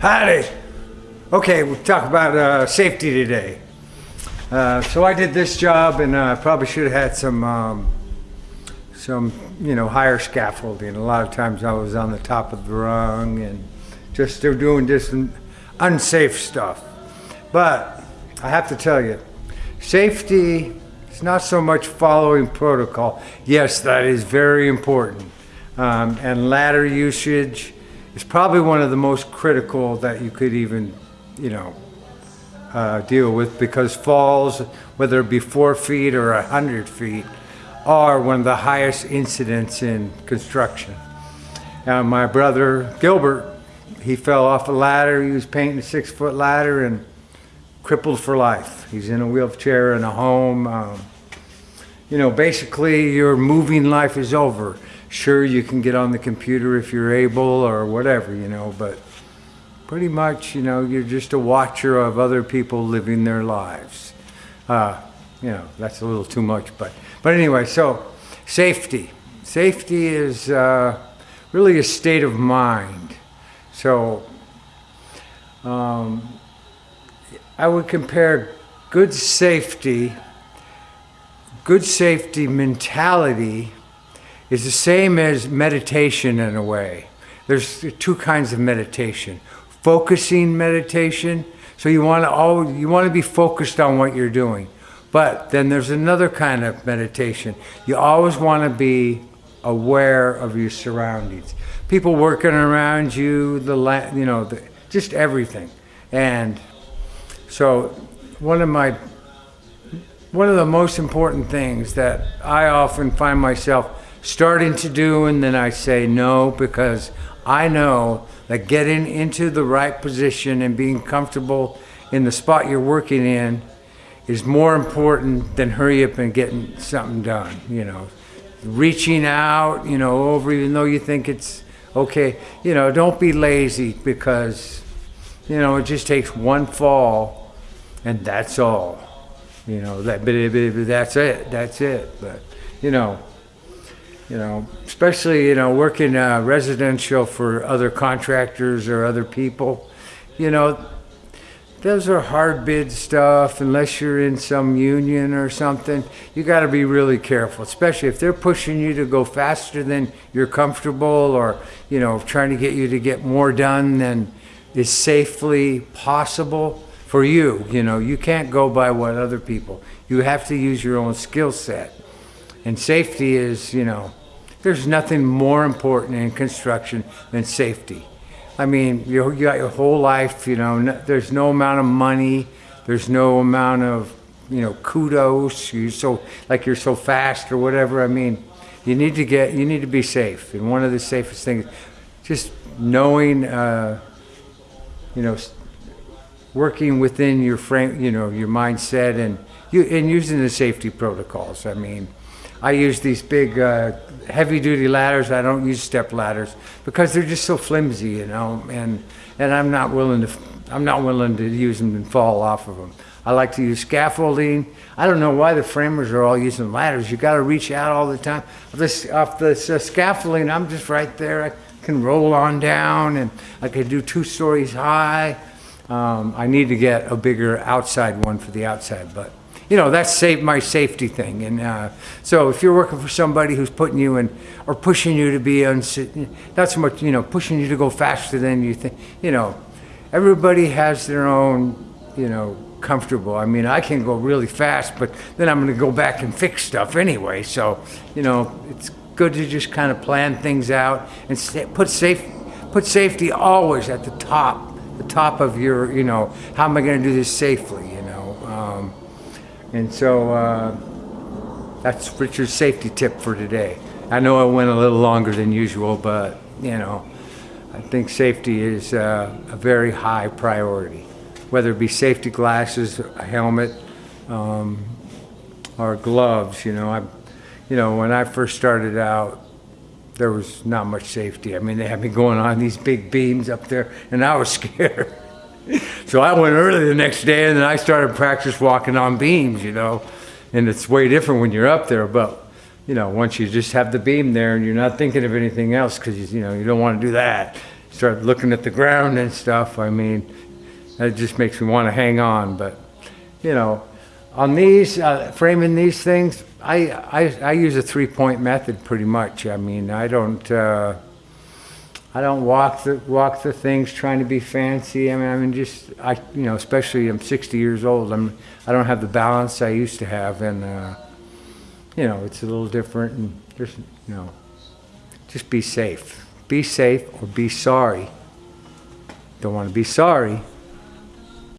Howdy. Okay, we'll talk about uh, safety today. Uh, so I did this job, and I uh, probably should have had some, um, some, you know, higher scaffolding. A lot of times I was on the top of the rung, and just they're doing just unsafe stuff. But I have to tell you, safety is not so much following protocol. Yes, that is very important, um, and ladder usage is probably one of the most critical that you could even, you know, uh, deal with because falls, whether it be four feet or a hundred feet, are one of the highest incidents in construction. Now, my brother Gilbert, he fell off a ladder. He was painting a six foot ladder and crippled for life. He's in a wheelchair in a home. Um, you know, basically your moving life is over sure you can get on the computer if you're able or whatever, you know, but pretty much, you know, you're just a watcher of other people living their lives. Uh, you know, that's a little too much, but, but anyway, so safety. Safety is uh, really a state of mind. So um, I would compare good safety, good safety mentality is the same as meditation in a way. There's two kinds of meditation. Focusing meditation, so you want to always, you want to be focused on what you're doing. But then there's another kind of meditation. You always want to be aware of your surroundings. People working around you, the you know, the, just everything. And so one of my one of the most important things that I often find myself starting to do, and then I say no because I know that getting into the right position and being comfortable in the spot you're working in is more important than hurry up and getting something done, you know. Reaching out, you know, over even though you think it's okay, you know, don't be lazy because, you know, it just takes one fall and that's all. You know, that, that's it, that's it. But, you know, you know, especially, you know, working uh, residential for other contractors or other people, you know, those are hard bid stuff unless you're in some union or something. You got to be really careful, especially if they're pushing you to go faster than you're comfortable or, you know, trying to get you to get more done than is safely possible for you. You know, you can't go by what other people. You have to use your own skill set. And safety is, you know, there's nothing more important in construction than safety. I mean, you, you got your whole life, you know, no, there's no amount of money, there's no amount of, you know, kudos, You're so, like you're so fast or whatever. I mean, you need to get, you need to be safe. And one of the safest things, just knowing, uh, you know, working within your frame, you know, your mindset and you, and using the safety protocols. I mean, I use these big uh, heavy duty ladders. I don't use step ladders because they're just so flimsy, you know, and, and I'm not willing to, I'm not willing to use them and fall off of them. I like to use scaffolding. I don't know why the framers are all using ladders. You got to reach out all the time. This off this uh, scaffolding, I'm just right there. I can roll on down, and I can do two stories high. Um, I need to get a bigger outside one for the outside, but you know, that's safe, my safety thing. And uh, so if you're working for somebody who's putting you in or pushing you to be, not so much, you know, pushing you to go faster than you think, you know, everybody has their own, you know, comfortable. I mean, I can go really fast, but then I'm going to go back and fix stuff anyway. So, you know, it's good to just kind of plan things out and put safe, put safety always at the top, the top of your, you know, how am I going to do this safely? And so uh, that's Richard's safety tip for today. I know I went a little longer than usual, but you know, I think safety is uh, a very high priority. Whether it be safety glasses, a helmet, um, or gloves, you know, I, you know, when I first started out, there was not much safety. I mean, they had me going on these big beams up there, and I was scared so I went early the next day and then I started practice walking on beams, you know. And it's way different when you're up there, but you know, once you just have the beam there and you're not thinking of anything else because you, you know you don't want to do that, start looking at the ground and stuff, I mean, that just makes me want to hang on. But, you know, on these, uh, framing these things, I, I, I use a three-point method pretty much. I mean, I don't, uh, I don't walk the, walk the things trying to be fancy. I mean, I mean, just, I, you know, especially I'm 60 years old. I'm, I don't have the balance I used to have and, uh, you know, it's a little different and just, you know, just be safe. Be safe or be sorry. Don't want to be sorry.